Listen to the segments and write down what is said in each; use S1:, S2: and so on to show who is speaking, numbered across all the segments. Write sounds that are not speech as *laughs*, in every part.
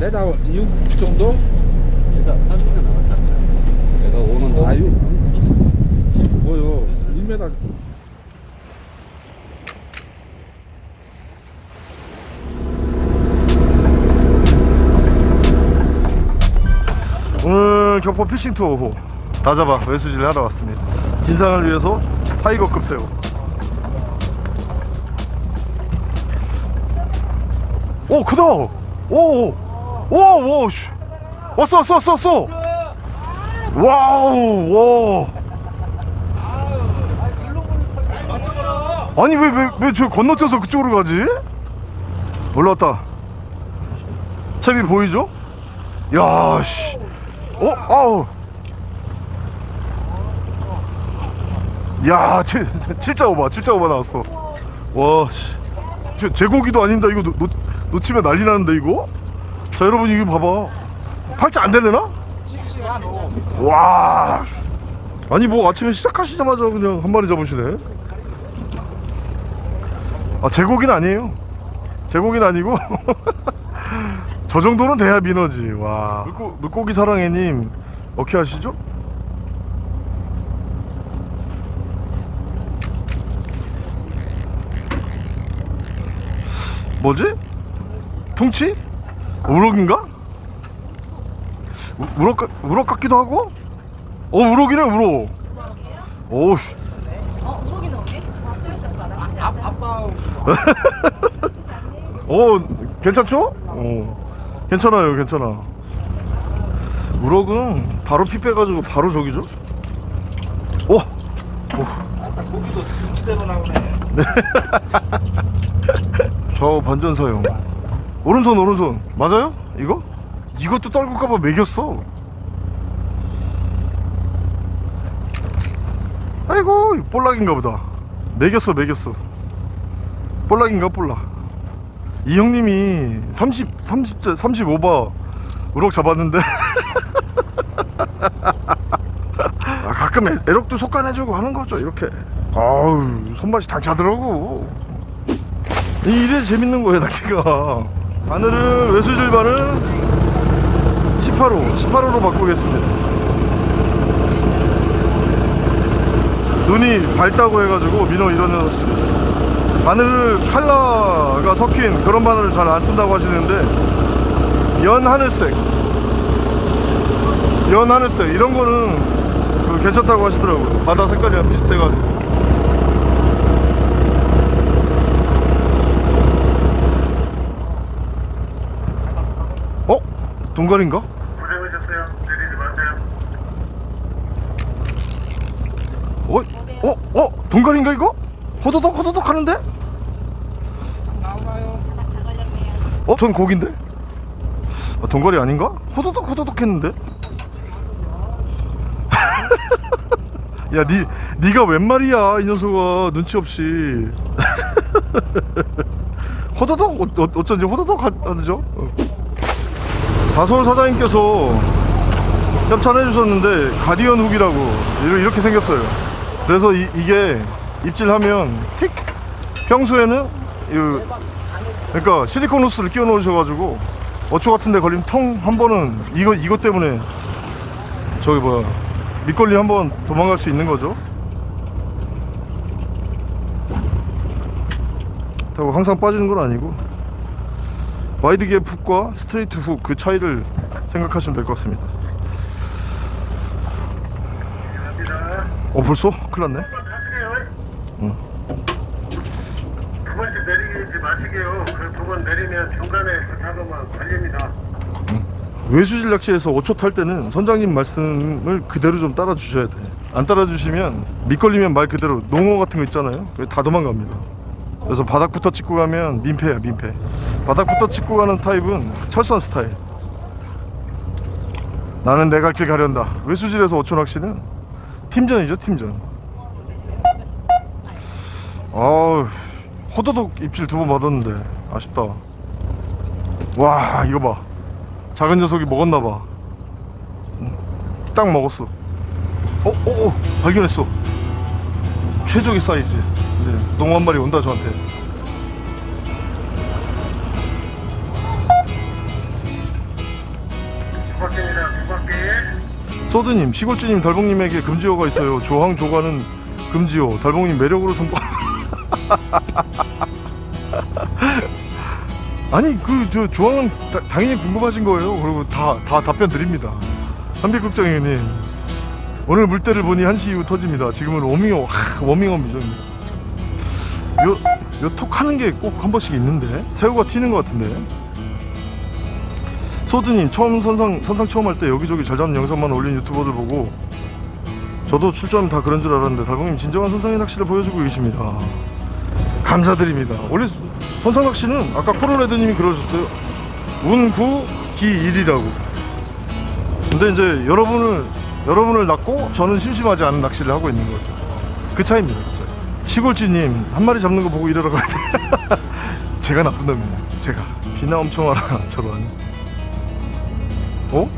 S1: 내다 6 정도?
S2: 내가 40년 나왔잖아. 내가 오는 동안
S1: 아, 육. 뭐요? 1m.
S3: 오늘 격포 피싱 투어 후 다잡아 외수질 하러 왔습니다 진상을 위해서 타이거급 새우 오 크다 오오 오 씨 왔어 왔어 왔어 왔어 와우 와 아니 왜 왜 왜 저 건너뛰어서 그쪽으로 가지 올라왔다 채비 보이죠 야씨 어? 아우 야, 7, 7.5봐, 7.5봐 나왔어. 와, 씨. 제, 제고기도 아닌다. 이거 놓, 놓, 놓치면 난리 나는데, 이거? 자, 여러분, 이거 봐봐. 팔자 안 될래나? 와. 아니, 뭐, 아침에 시작하시자마자 그냥 한 마리 잡으시네. 아, 제고기는 아니에요. 제고기는 아니고. *laughs* 저 정도는 돼야 민어지. 와. 물고, 물고기 사랑해님, 어떻게 하시죠? 뭐지? 퉁치? 우럭인가? 우, 우럭, 같- 우럭 같기도 하고? 어, 우럭이네, 우럭. 오우씨.
S4: 어, 우럭이 나오네? 아. 나
S1: 아빠. *laughs*
S3: 어, 괜찮죠? 어, 괜찮아요, 괜찮아. 우럭은 바로 피 빼가지고 바로 저기죠? 오! 오.
S1: 아까 고기도 수치대로 나오네.
S3: 좌우 반전 사용 오른손 오른손. 맞아요? 이거? 이것도 떨굴까봐 매겼어. 아이고 볼락인가 보다. 매겼어 매겼어. 볼락인가 볼락. 이 형님이 30 30 35바 우럭 잡았는데. *laughs* 아, 가끔 애- 애력도 속간해주고 하는 거죠 이렇게. 아우 손맛이 당차더라고. 이- 이래 재밌는 거예요 낚시가 바늘을 외수질 바늘 18호 18호로 바꾸겠습니다. 눈이 밝다고 해가지고 민어 이러는 바늘을 칼라가 섞인 그런 바늘을 잘 안 쓴다고 하시는데 연 하늘색. 연 하늘색. 이런 거는 그 괜찮다고 하시더라고요. 바다 색깔이랑 비슷해가지고 어? 동갈인가?
S5: 고생하셨어요. 내리지 마세요.
S3: 어? 어? 어? 동갈인가 이거? 호도독 호도독 하는데?
S1: 나와요.
S3: 어? 전 고긴데? 아, 동갈이 아닌가? 호도독 호도독 했는데? *laughs* 야, 니, 니가 웬 말이야, 이 녀석아. 눈치 없이. *laughs* 호도독? 어, 어, 어쩐지 호도독 하- 하죠? 어. 다솔 사장님께서 협찬해 주셨는데, 가디언 훅이라고. 이렇게, 생겼어요. 그래서 이, 이게 입질하면 틱! 평소에는, 이, 그러니까 실리콘 호스를 끼워 놓으셔가지고, 어초 같은데 걸리면 텅한 번은 이거 이것 때문에 저기 뭐야 밑걸림 한번 도망갈 수 있는 거죠. 항상 빠지는 건 아니고 wide gap hook과 straight hook 그 차이를 생각하시면 될 것 같습니다. 어 벌써 큰일 났네.
S5: 타세요.
S3: 응.
S5: 두 번째 내리지 마시게요. 그 두 번 내리면 중간에 그 작업만 걸립니다.
S3: 외수질 낚시에서 5초 탈 때는 선장님 말씀을 그대로 좀 따라 주셔야 돼. 안 따라 주시면 밑걸리면 말 그대로 농어 같은 거 있잖아요. 다 도망갑니다. 그래서 바닥부터 찍고 가면 민폐야 민폐. 바닥부터 찍고 가는 타입은 철선 스타일. 나는 내 갈 길 가련다. 외수질에서 5초 낚시는 팀전이죠 팀전. 아우 호도독 입질 두 번 받았는데 아쉽다. 와 이거 봐. 작은 녀석이 먹었나봐 딱 먹었어 어? 어? 어? 발견했어 최적의 사이즈 이제 농어 한 마리 온다 저한테 소드님 시골주님 달봉님에게 금지어가 있어요. 조항 조가는 금지어. 달봉님 매력으로 선포 *laughs* 아니 그 저 조항은 다- 당연히 궁금하신 거예요. 그리고 다 다 답변 드립니다. 한빛극장님 오늘 물때를 보니 1시 이후 터집니다. 지금은 워밍업 하, 워밍업이죠 요, 요 톡 하는 게 꼭 한 번씩 있는데 새우가 튀는 것 같은데 소드님 처음 선상 선상 처음 할 때 여기저기 잘 잡는 영상만 올린 유튜버들 보고 저도 출전 다 그런 줄 알았는데 달봉님 진정한 선상의 낚시를 보여주고 계십니다. 감사드립니다. 원래 선상 낚시는 아까 코로레드님이 그러셨어요. 운구 기일이라고. 근데 이제 여러분을 여러분을 낳고 저는 심심하지 않은 낚시를 하고 있는 거죠. 그 차이입니다 그 차이. 시골쥐님 한 마리 잡는 거 보고 일하러 가야 돼. *laughs* 제가 나쁜 놈이에요. 제가. 비나 엄청 와라 *laughs* 저런 어?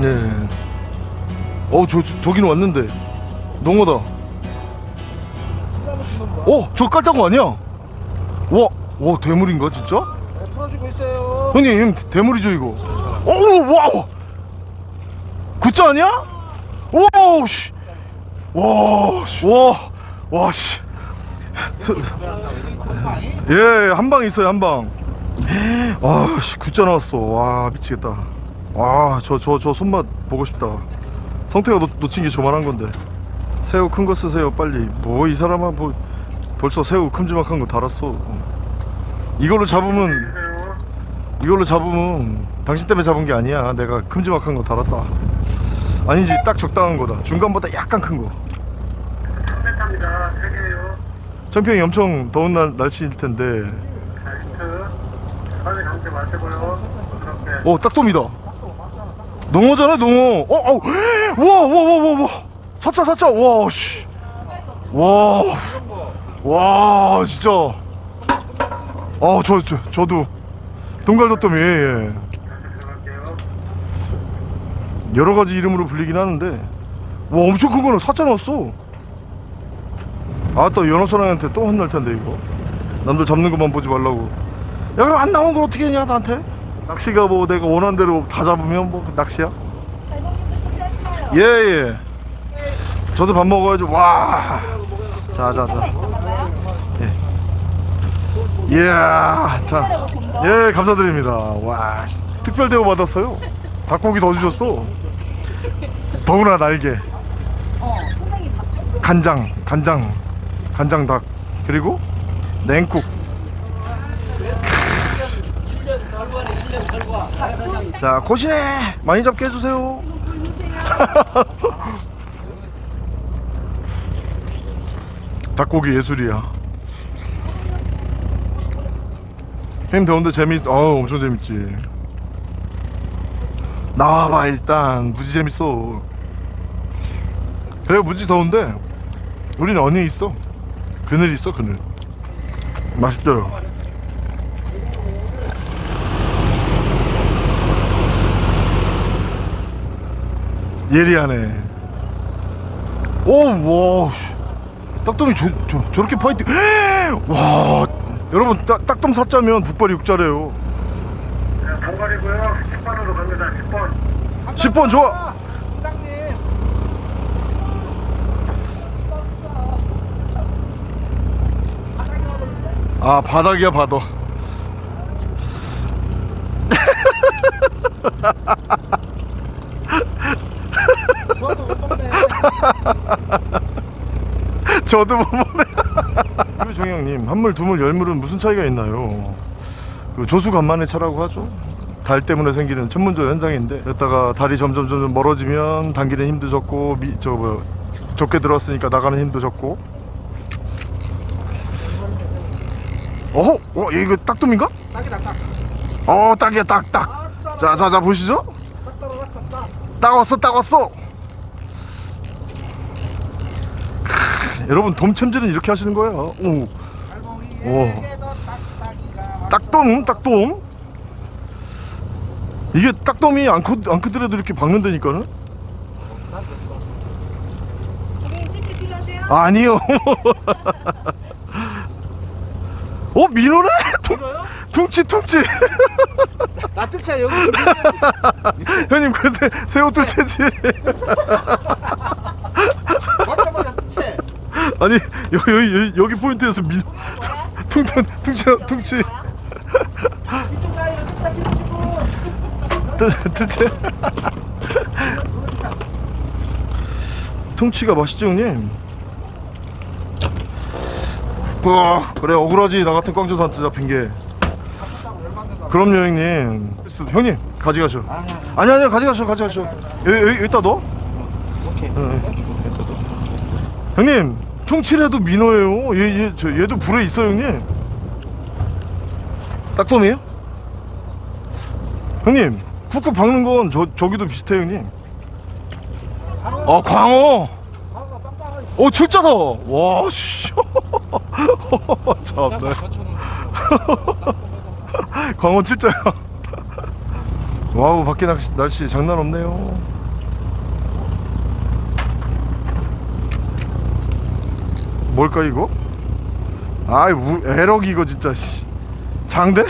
S3: 네. 어, 저, 저 저기는 왔는데. 농어다. 어, 저 깔따구 아니야? 와, 와, 대물인가, 진짜?
S1: 네, 풀어주고 있어요.
S3: 형님, 대물이죠, 이거? 오, wow! 구짜 아니야? 오, 씨! 와, 씨. 와, 와, 씨. 예, 한 방 있어요, 한 방. 아, 씨, 굿자 나왔어. 와, 미치겠다. 와, 저, 저, 저 손맛 보고 싶다. 성태가 놓, 놓친 게 저만한 건데. 새우 큰 거 쓰세요, 빨리. 뭐, 이 사람아, 뭐, 벌써 새우 큼지막한 거 달았어. 이걸로 잡으면. 이걸로 잡으면, 당신 때문에 잡은 게 아니야. 내가 큼지막한 거 달았다. 아니지, 딱 적당한 거다. 중간보다 약간 큰 거.
S5: 3m입니다. 3개예요.
S3: 천평이 엄청 더운 날, 날씨일 텐데. 어, 딱돔이다. 농어잖아, 농어. 어, 어, 와, 와, 와, 와, 와. 사자, 사자, 와, 씨. 와, 와, 진짜. 아, 저, 저, 저도. 동갈도돔이, 예, 예. 여러 가지 이름으로 불리긴 하는데. 와, 엄청 큰 거는 사자 넣었어. 아, 또 연어선왕한테 또 혼날 텐데, 이거. 남들 잡는 것만 보지 말라고. 야, 그럼 안 나온 걸 어떻게 했냐, 나한테? 낚시가 뭐 내가 원하는 대로 다 잡으면 뭐 낚시야? 예, 예. 저도 밥 먹어야죠. 와. 자, 자, 자. 예. 이야, 자. 예, 감사드립니다. 와. 특별 대우 받았어요. 닭고기 더 주셨어. 더구나 날개. 간장, 간장, 간장 닭. 그리고 냉국. 자, 고시네. 많이 잡게 해주세요. *laughs* 닭고기 예술이야. 형님 더운데 재밌, 어우 엄청 재밌지. 나와봐 일단 무지 재밌어. 그래 무지 더운데 우리는 언니 있어. 그늘 있어 그늘. 맛있더라. 예리하네. 오, 와, 씨. 딱돔이 저, 저, 저렇게 파이팅. *gasps* 와, 여러분, 딱, 딱돔 사자면 북발이 육자래요.
S5: 자, 동갈이고요. 10번으로 갑니다. 10번.
S3: 10번 좋아.
S1: 부장님.
S3: 아, 바닥이야, 바닥. *laughs*
S1: 저도 못 먹네. *laughs*
S3: 저도 못 보네. *laughs* 유정형님, 한물, 두물, 열물은 무슨 차이가 있나요? 그 조수 간만의 차라고 하죠. 달 때문에 생기는 천문조 현상인데, 그랬다가 달이 점점 점점 멀어지면 당기는 힘도 적고, 미, 저 뭐, 적게 들어왔으니까 나가는 힘도 적고. 어허, 어, 이거 딱돔인가?
S1: 딱이다 딱.
S3: 어, 딱이야, 딱, 딱. 자, 자, 자, 보시죠.
S1: 딱
S3: 왔어, 딱 왔어. 여러분, 돔 챔질은 이렇게 하시는 거예요. 오.
S1: 딱딱이가
S3: 딱돔? 딱돔? 이게 딱돔이 안, 크, 안 크더라도 이렇게 박는다니까는? 아니요. *laughs* 어 민호네? 퉁, 퉁치 퉁치.
S1: 나 여기. *laughs*
S3: 형님 근데 새우 뚫채지 *laughs* 아니 여기 여기 여기 포인트에서 미 퉁퉁 퉁치 퉁치. 뚫채 퉁치가 맛있죠 형님? 우와 그래 억울하지. 나 같은 꽝조한테 잡힌 게. 그럼요 형님. 형님 가져가셔.
S1: 아니
S3: 아니 가져가셔 가져가셔. 여기, 여기 여기다 넣어.
S1: 오케이.
S3: 응, 응. 형님 퉁치래도 민어예요. 얘, 얘, 저, 얘도 불에 있어 형님. 딱돔이에요? 형님 쿡쿡 박는 건 저, 저기도 비슷해 형님. 아 광어!
S1: 빵빵하게
S3: 오 진짜다! 와 씨. 참네. *laughs* 광어 진짜야. *laughs* wow 밖에 날씨, 날씨 장난 없네요 뭘까 이거? 아이 우, 애럭 이거 진짜 씨. 장대?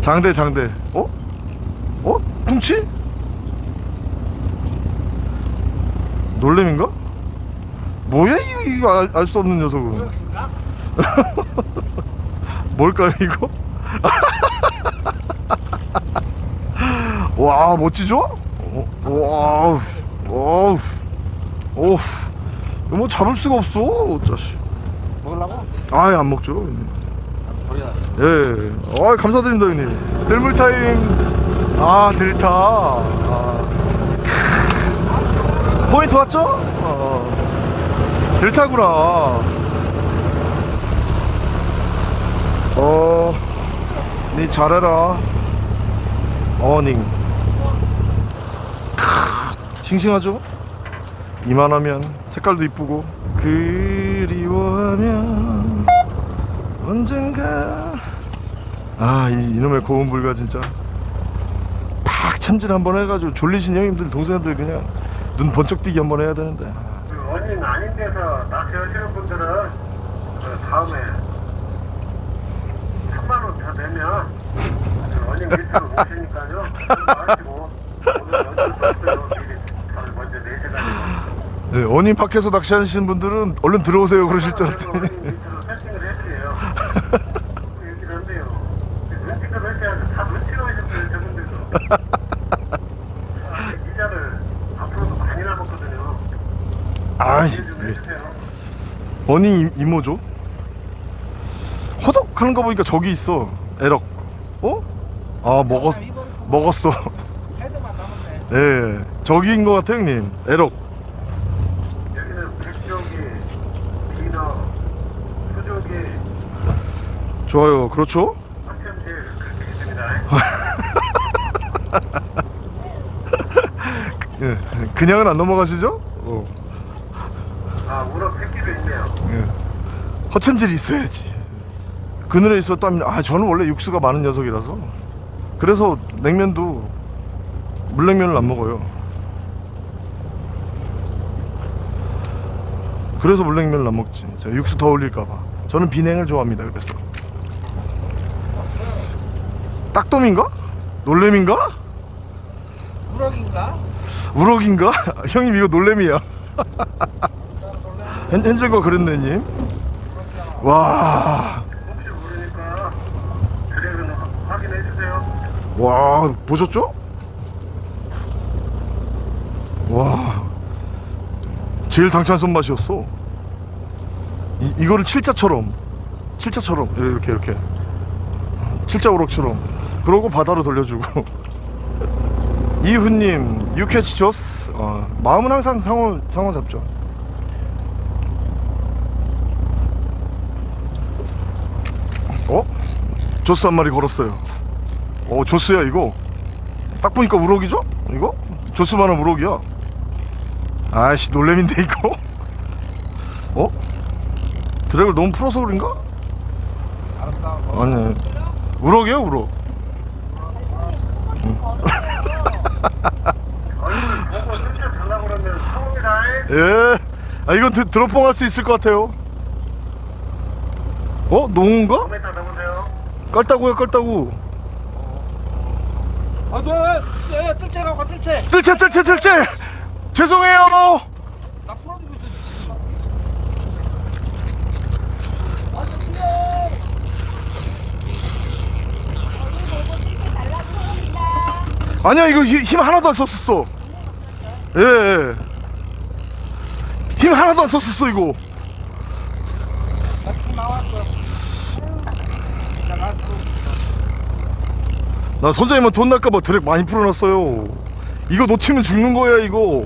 S3: 장대 장대 어? 어? 퉁치? 놀래민가? 뭐야 이거, 이거 알수 없는 녀석은? *laughs* 뭘까요 이거? *laughs* 와 멋지죠? 어, 와우 와우 오 이거 뭐 잡을 수가 없어 자식
S1: 먹으려고?
S3: 아예 안 먹죠 형님. 예, 아 감사드립니다 형님 델물 타임 아 델타 아. 포인트 왔죠? 어. 델타구나 어, 니 잘해라 어닝 크, 싱싱하죠? 이만하면 색깔도 이쁘고 그리워하면 언젠가. 아 이, 이놈의 고운 불가 진짜. 팍 참질 한번 해가지고 졸리신 형님들 동생들 그냥 눈 번쩍 뜨기 한번 해야 되는데.
S5: 그 원인 아닌 데서 낚시하시는 분들은 그 다음에 3만 원더 내면 그 원인 밑으로 오시니까요. *laughs* 하시고 오늘 어쩔 수 없어요. 미리 잘 먼저 내셔가지고.
S3: 네, 어님 밖에서 낚시하시는 분들은 얼른 들어오세요 그러실 줄 알았더니.
S5: 아, 해주세요.
S3: 어니 이- 이모죠? 허덕하는 거 보니까 저기 있어 에럭 어? 아 먹었 먹었어 *laughs* 예 저기인 것 같아 형님 에럭
S5: 여기는 백조기, 비너, 수조기,
S3: 좋아요 그렇죠? *laughs* 예, 그냥은 안 넘어가시죠? 어,
S5: 아, 우럭 새끼도 있네요.
S3: 예. 허챔질이 있어야지 그늘에 있었다면 아 저는 원래 육수가 많은 녀석이라서 그래서 냉면도 물냉면을 안 먹어요 그래서 물냉면을 안 먹지 육수 더 올릴까봐 저는 비냉을 좋아합니다 그래서 딱돔인가? 놀래미인가?
S1: 우럭인가?
S3: 우럭인가? *laughs* 형님 이거 놀래미야 *laughs* 현, 그랬네 님 와,
S5: 모르니까 드래그는 확인해 주세요.
S3: 와 보셨죠? 와 제일 당찬 손맛이었어 이, 이거를 칠자처럼 칠자처럼 이렇게 이렇게 칠자 우럭처럼 그러고 바다로 돌려주고 *laughs* 이훈님 유캐치 조스 어, 마음은 항상 상어 상어 잡죠 어? 조스 한 마리 걸었어요 어 조스야 이거 딱 보니까 우럭이죠? 이거? 조스만한 우럭이야 아이씨 놀래미인데 *laughs* 이거? 어? 드랙을 너무 풀어서 그런가? 아니 우럭이야 우럭
S5: 얼굴 보고 진짜 달라고 그러면 처음이다.
S3: 예. 아 이건 드, 드롭봉 할 수 있을 것 같아요 어? 농어인가?
S5: 5m 넘으세요.
S3: 깔따구야 깔따구
S1: 아, 너, 너, 뜰채 가고 뜰채.
S3: 뜰채 뜰채 뜰채 죄송해요
S1: 나 풀어주고 있어.
S3: 아니야 이거 힘, 힘 하나도 안 썼었어 예, 예. 힘 하나도 안 썼었어 이거
S1: 나
S3: 선장님은 돈 날까봐 드랙 많이 풀어놨어요 이거 놓치면 죽는 거야 이거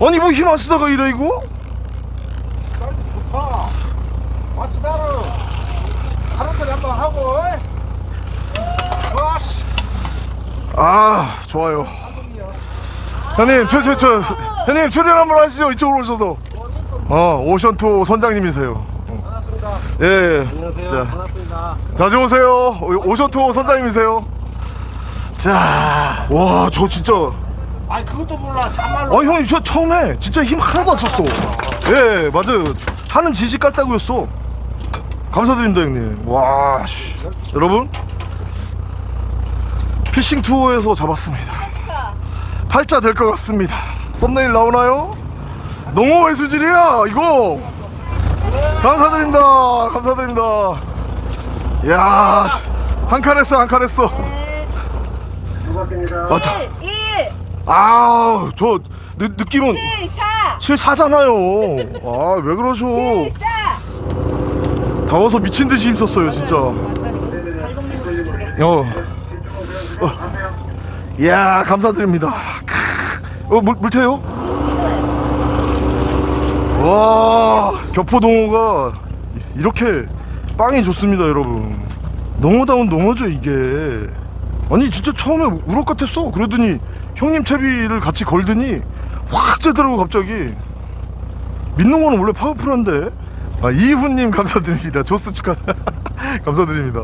S3: 아니 뭐 힘 안 쓰다가 이래 이거
S1: 좋다. 하루 털이 한번 하고.
S3: 아 좋아요. 형님 저 저 저 형님 출연 한번 하시죠 이쪽으로 오셔서 어 오션투 선장님이세요
S1: 반갑습니다.
S3: 예, 예.
S2: 안녕하세요.
S3: 자,
S2: 반갑습니다.
S3: 자주 오세요 오- 오션투 선장님이세요 자와 저 진짜
S1: 아니, 그것도 몰라. 참말로.
S3: 아 형님 저 처음 에 진짜 힘 하나도 안 썼어 예 맞아요 하는 지식 같다고였어 감사드립니다 형님 와 씨. 여러분 피싱 투어에서 잡았습니다 팔자 될 것 같습니다 썸네일 나오나요? 농어의 수질이야 이거 감사드립니다 감사드립니다 이야 한 칸 했어 한 칸 했어. 맞다
S4: 1,
S3: 아우 저 느, 느낌은
S4: 7, 4,
S3: 74잖아요 아 왜 그러셔
S4: 7, 4.
S3: 더워서 미친 듯이 힘썼어요 진짜 어.
S5: 하세요.
S3: 이야 감사드립니다 크. 어 물, 물태요? 와 격포 농어가 이렇게 빵이 좋습니다 여러분. 농어다운 농어죠 이게. 아니 진짜 처음에 우럭 같았어. 그러더니 형님 채비를 같이 걸더니 확 째더라고 갑자기. 민농어는 원래 파워풀한데. 아 이훈님 감사드립니다. 조스 축하. *laughs* 감사드립니다.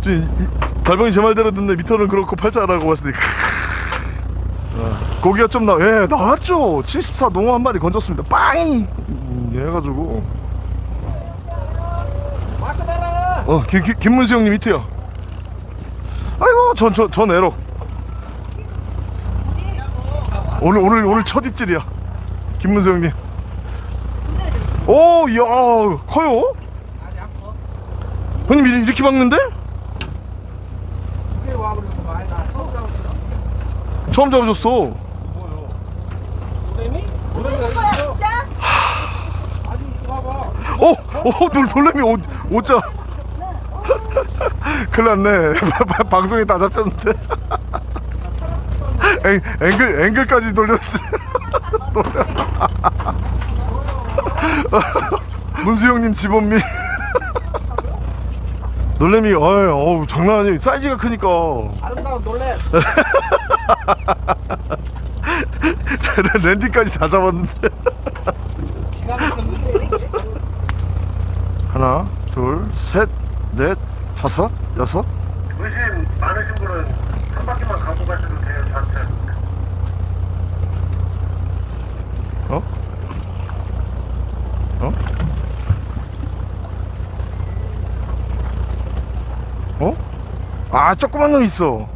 S3: 지금 이- 이- 달방이 제 말대로 듣네. 미터는 그렇고 팔자라고 봤으니 *laughs* 아, 고기가 좀 나, 예, 나왔죠. 74 농어 한 마리 건졌습니다. 빵이 음, 해가지고.
S1: 어,
S3: 김, 김, 김문수 형님 히트야. 아이고, 전, 전, 전 에럭. 오늘, 오늘, 오늘 첫 입질이야. 김문수 형님. 오, 이야, 커요? 형님, 이- 이렇게 박는데?
S1: 처음
S3: 잡으셨어.
S1: 뭐요? 노래미? 노래미가
S4: 거야,
S1: 있어.
S4: 진짜?
S1: 아니, 이거 봐봐.
S3: 어, 어, 놀, 놀래미 오, 오자. *laughs* 큰일 났네. *laughs* 방송에 다 잡혔는데. *laughs* 앵, 앵글, 앵글까지 돌렸는데. 문수 형님 집업미. 놀래미, 어이, 어우, 장난 아니에요. 사이즈가 크니까.
S1: 아름다운 놀래.
S3: 랜디까지 다 잡았는데.
S1: 기가 막혔는데.
S3: 하나, 둘, 셋, 넷, 다섯, 여섯.
S5: 의심 많으신 분은 한 바퀴만 가고 가셔도 돼요, 저한테.
S3: 어? 어? 어? 아, 조그만 놈 있어.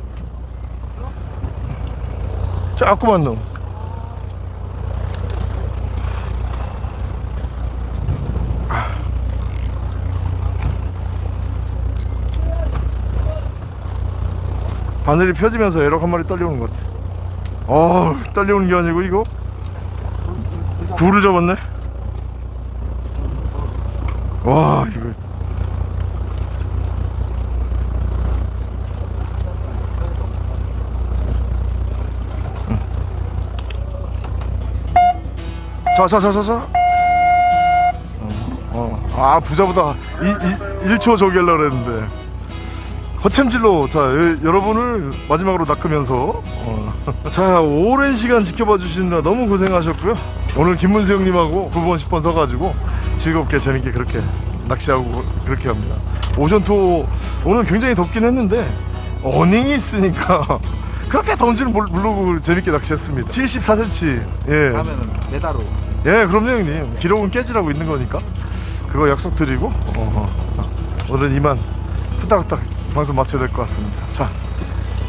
S3: 조그만 놈. 바늘이 펴지면서 에러 한 마리 떨려오는 것 같아. 어, 떨려오는 게 아니고 이거 굴을 잡았네. 와, 이거. 자, 자, 자, 자, 자. 어, 어. 아, 부자보다 이, 이, 1초 저기 하려고 그랬는데. 허챔질로. 자 여, 여러분을 마지막으로 낚으면서 어. *laughs* 자 오랜 시간 지켜봐 주시느라 너무 고생하셨고요. 오늘 김문수 형님하고 9번 10번 서가지고 즐겁게 재밌게 그렇게 낚시하고 그렇게 합니다. 오션 투어 오늘 굉장히 덥긴 했는데 어닝이 있으니까 *laughs* 그렇게 몰- 모르고 재밌게 낚시했습니다. 74cm 예.
S1: 다음에는 메다로.
S3: 예 그럼요 형님. 기록은 깨지라고 있는 거니까. 그거 약속 드리고 어, 오늘은 이만 후딱후딱 방송 마쳐야 될 것 같습니다. 자,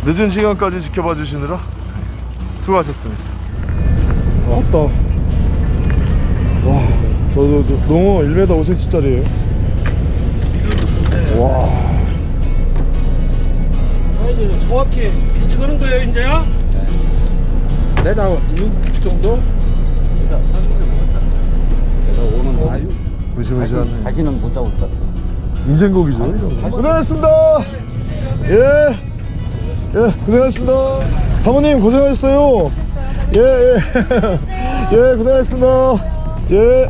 S3: 늦은 시간까지 지켜봐 주시느라 수고하셨습니다. 왔다. 와, 저, 저, 저 농어 1m 5cm짜리예요. 와,
S1: 아, 이제 정확히 비추는 거예요, 이제야?
S2: 내가 6 정도? 일단 30년 넘었잖아. 내가 오는 거. 아유.
S3: 무시무시하네.
S2: 다시는 못 잡을 것 같아.
S3: 인생곡이죠. 고생하셨습니다. 예. 예, 고생하셨습니다. 사모님 고생하셨어요. 예, 예. *laughs* 예, 고생하셨습니다. 예.